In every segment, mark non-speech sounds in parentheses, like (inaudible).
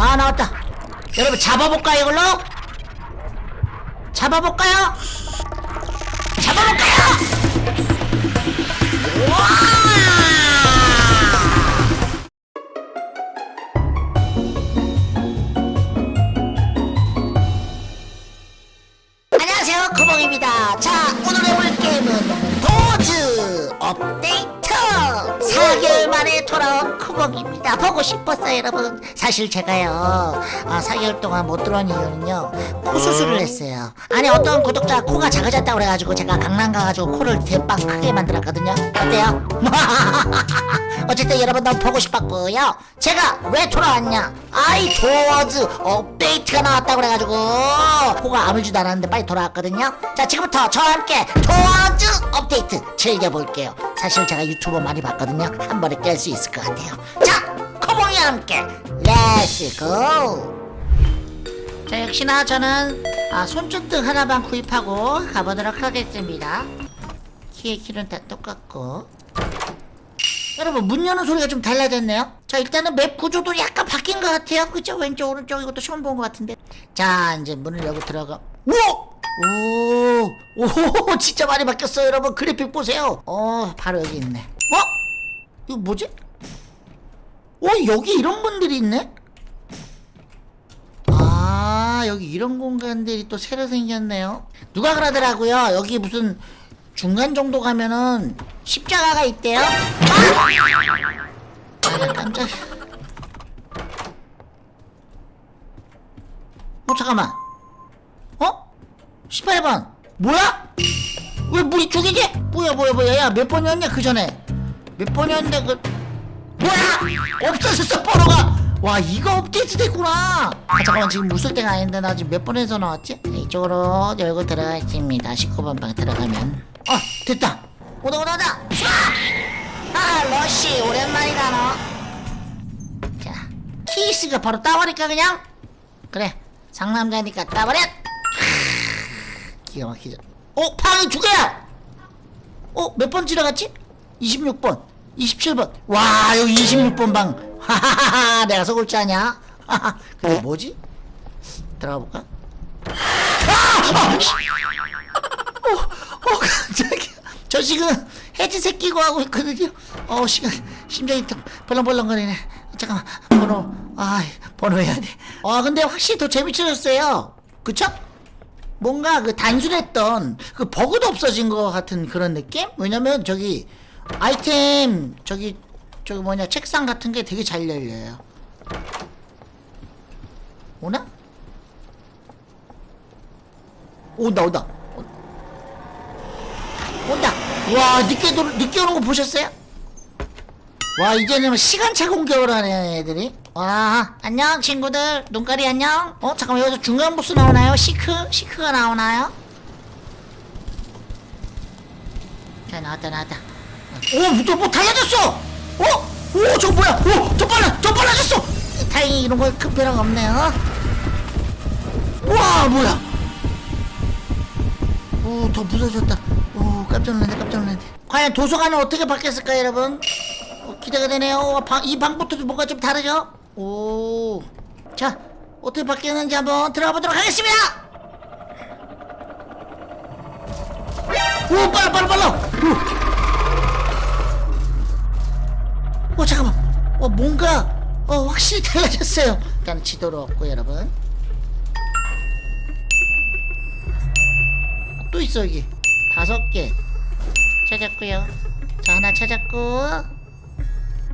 아 나왔다 여러분 잡아볼까요 이걸로? 잡아볼까요? 잡아볼까요? 와! 안녕하세요 구멍입니다 자 오늘의 올 게임은 도즈 업데이트 4개월 만에 돌아온 쿠벅입니다. 보고 싶었어요 여러분. 사실 제가요 아, 4개월 동안 못 들어온 이유는요 코 수술을 했어요. 아니 어떤 구독자 코가 작아졌다고 그래가지고 제가 강남 가가지고 코를 대빵 크게 만들었거든요. 어때요? (laughs) 어쨌든 여러분 너무 보고 싶었고요. 제가 왜 돌아왔냐? 아이 도어즈 업데이트가 나왔다고 그래가지고 코가 아물지도 않았는데 빨리 돌아왔거든요. 자 지금부터 저와 함께 도어즈 업데이트 즐겨볼게요. 사실 제가 유튜브 많이 봤거든요. 한 번에 깰수 있을 것 같아요. 자 코봉이와 함께 let's go 자 역시나 저는 아, 손전등 하나만 구입하고 가보도록 하겠습니다. 키의 길은 다 똑같고. 여러분 문 여는 소리가 좀 달라졌네요. 자 일단은 map 구조도 약간 바뀐 것 같아요. 그죠? 왼쪽 오른쪽 이것도 처음 본 것 같은데. 자 이제 문을 열고 들어가. 우와! 오, 오, (laughs) 진짜 많이 바뀌었어요, 여러분. 그래픽 보세요. 어, 바로 여기 있네. 어? 이거 뭐지? 어, 여기 이런 분들이 있네? 아, 여기 이런 공간들이 또 새로 생겼네요. 누가 그러더라고요. 여기 무슨 중간 정도 가면은 십자가가 있대요. 아! 아, 깜짝. 어, 잠깐만. 어? 18번 뭐야? 왜 물이 죽이지? 뭐야 뭐야 뭐야 야 몇 번이었냐 그 전에 몇 번이었는데 그 뭐야 없어졌어 번호가 와 이거 업데이트 됐구나 아 잠깐만 지금 웃을 때가 아닌데 나 지금 몇 번에서 나왔지? 네, 이쪽으로 열고 들어가겠습니다 19번 방 들어가면 어 됐다 오다 오다 오다 쏴! 아 러쉬 오랜만이다 너 자 키스가 바로 따버릴까 그냥? 그래 상남자니까 따버려 기가 막히죠 어? 방이 두 개야! 어? 몇 번 지나갔지? 26번 27번 와 여기 26번 방 하하하하 내가 속을 줄 아냐 하하 근데 뭐지? 들어가 볼까? 아! 아! 씨! 어, 어 깜짝이야 저 지금 헤드셋 끼고 하고 있거든요 어 시간 심장이 또 벌렁벌렁거리네 잠깐만 번호 아 번호 해야 돼아 근데 확실히 더 재밌어졌어요 그쵸? 뭔가 그 단순했던 그 버그도 없어진 것 같은 그런 느낌? 왜냐면 저기 아이템 저기 저기 뭐냐 책상 같은 게 되게 잘 열려요 오나? 온다 온다 온다 와 늦게 도, 늦게 오는 거 보셨어요? 와 이제는 시간차 공격을 하네 애들이 와 안녕 친구들 눈깔이 안녕 어 잠깐만 여기서 중간 보스 나오나요? 시크? 시크가 나오나요? 자 나왔다 나왔다 오뭐 뭐 달라졌어! 어? 오 저거 뭐야? 오더 빨라 더 빨라졌어! 다행히 이런 거큰 변화가 없네요. 와 뭐야? 오더 무서워졌다. 오 깜짝 놀랐네 깜짝 놀랐네. 과연 도서관은 어떻게 바뀌었을까요 여러분? 어, 기대가 되네요. 어, 방, 이 방부터도 뭔가 좀 다르죠? 오. 자, 어떻게 바뀌었는지 한번 들어가 보도록 하겠습니다! 오, 빨라, 빨라, 빨라! 오, 오 잠깐만. 어, 뭔가, 어, 확실히 달라졌어요. 일단 지도로 없고, 여러분. 또 있어, 여기. 다섯 개. 찾았고요 자, 하나 찾았고.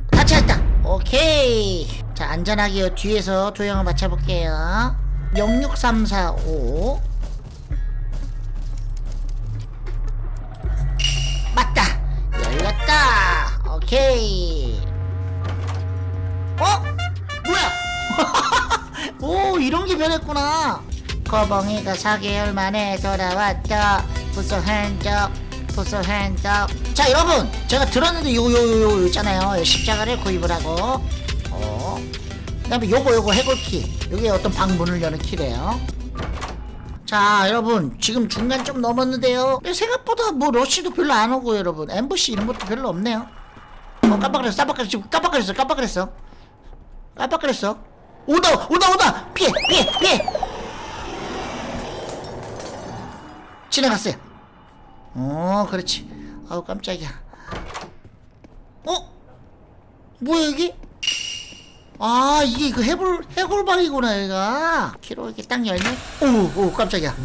다 찾았다! 오케이. 자 안전하게 뒤에서 도형을 맞춰볼게요 06345 변했구나. 거봉이가 4개월 만에 돌아왔다 부서 한적 부서 한적. 자 여러분 제가 들었는데 요요요 요 있잖아요. 십자가를 구입을 하고. 어. 그 다음에 요거 요거 해골키. 요게 어떤 방문을 여는 키래요. 자 여러분 지금 중간 좀 넘었는데요. 생각보다 뭐 러쉬도 별로 안 오고 여러분. 엠버시 이런 것도 별로 없네요. 어 깜빡거렸어. 깜빡거렸어. 깜빡거렸어. 깜빡거렸어. 깜빡거렸어 온다 온다 온다. 피해 피해 피해. 지나갔어요. 어 그렇지. 아우 깜짝이야. 어? 뭐야 여기 아 이게 그 해골 해골방이구나 얘가. 키로 이렇게 딱 열면 오오 깜짝이야.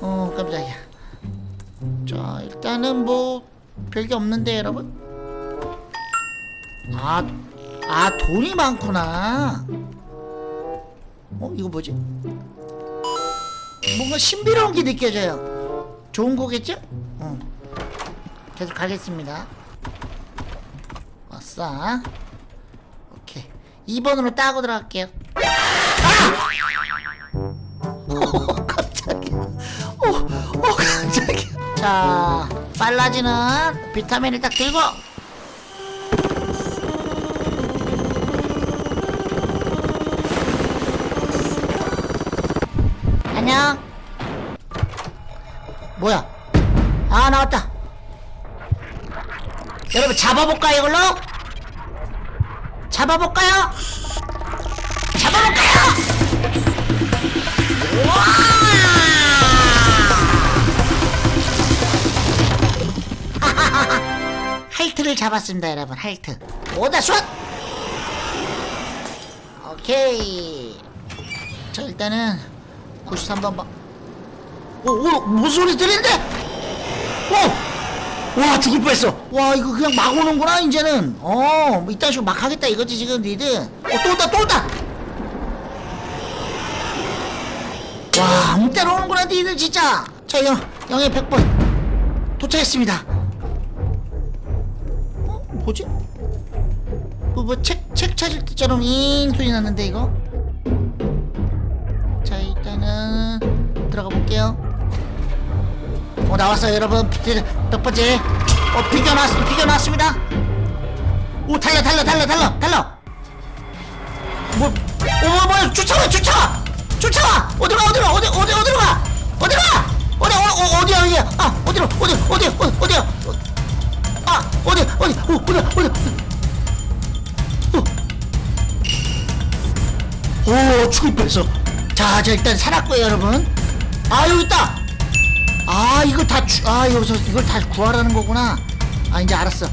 어 깜짝이야. 자 일단은 뭐 별게 없는데 여러분. 아, 아 돈이 많구나 어 이거 뭐지? 뭔가 신비로운 게 느껴져요. 좋은 거겠죠? 어. 계속 가겠습니다. 왔어. 오케이. 2번으로 따고 들어갈게요. 아! (laughs) 깜짝이야 어, 어 깜짝이야 자 빨라지는 비타민을 딱 들고 안녕 뭐야 아 나왔다 여러분 잡아볼까요 이걸로? 잡아볼까요? 잡아볼까요? 와! (laughs) 할트를 잡았습니다 여러분 할트 오다 슛! 오케이 자 일단은 93번 방 오, 오, 무슨 소리 들리는데? 오! 와, 죽을 뻔했어. 와, 이거 그냥 막 오는구나, 이제는. 어, 뭐 이딴 식으로 막 하겠다 이거지, 지금, 니들. 어, 또 온다, 또 온다! 와, 때나 오는구나, 니들, 진짜. 자, 영, 영의 100번. 도착했습니다. 어, 뭐지? 뭐, 뭐, 책, 책 찾을 때처럼 잉 소리 났는데, 이거? 자 일단은 들어가 볼게요. 어 나왔어요 여러분. 비- 몇 번째 어 비교 나왔습니다. 오 달려 달려 달려 달려 달려. 뭐 어머 뭐야 쫓아와 쫓아와. 쫓아와. 어디로 가 어디로 가 어디 어디 어디로 가? 어디로 가? 어디 어, 어 어디야 어디야? 아 어디로 어디 어디 어, 어디야? 어, 아 어디 어디 어, 어디 어디 어. 오 죽을 뻔했어 자, 저 일단 살았고요, 여러분. 아, 여기 있다. 아, 이거 다 주, 아, 여기서 이걸 다 구하라는 거구나. 아, 이제 알았어.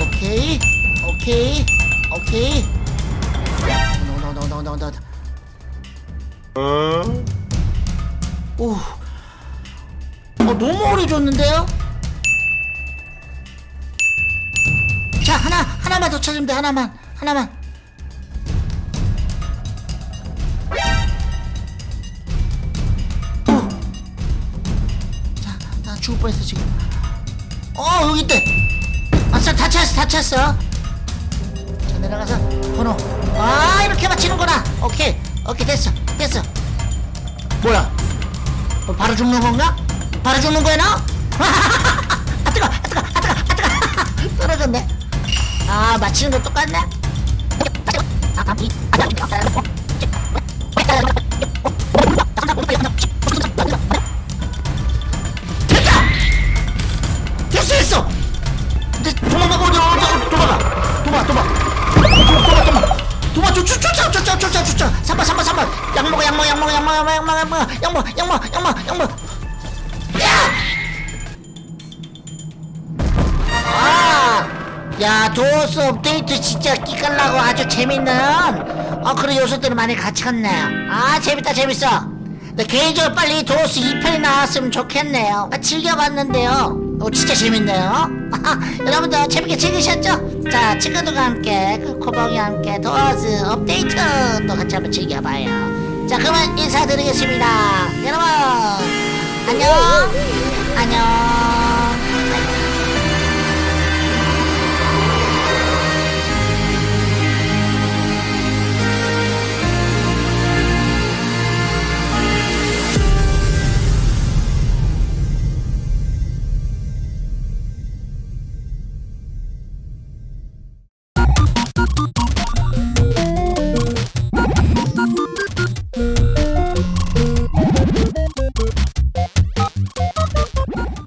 오케이, 오케이, 오케이. 온다, 온다, 온다, 온다, 온다, 온다. 오, 어, 너무 오래 줬는데요? 자, 하나, 하나만 더 찾으면 돼, 하나만, 하나만. 죽을 뻔했어 지금. 어 여기 있대. 아싸 다 찾았어, 다 찾았어. 자 내려가서 번호. 아 이렇게 맞히는구나. 오케이, 오케이 됐어, 됐어. 뭐야? 어, 바로 죽는 건가? 바로 죽는 거야 너? 아 뜨거, 아 뜨거, 아 뜨거, 아 뜨거. 떨어졌네. 아 맞히는 거 똑같네. 아, 이, 아, 됐다! 됐어! 이제 도망가고 어디 어디 도망가 도망 도망 도망 도망 도망 쫓 쫓아 쫓아 쫓아 쫓아 3번 3번 3번 약 먹어 약 먹어 약 먹어 약 먹어 약 먹어 약 먹어 약 먹어 약 먹어 약 먹어 약 먹어 야! 아! 야 도어스 업데이트 진짜 끼깔나고 아주 재밌는 어 그런 요소들을 많이 같이 갔네요 아 재밌다 재밌어 근데 개인적으로 빨리 도어스 2편이 나왔으면 좋겠네요 아, 즐겨봤는데요 어 진짜 재밌네요. (laughs) 여러분들 재밌게 즐기셨죠? 자 친구들과 함께 그 코봉이와 함께 도어스 업데이트 또 같이 한번 즐겨봐요. 자 그러면 인사드리겠습니다. 여러분 안녕. 안녕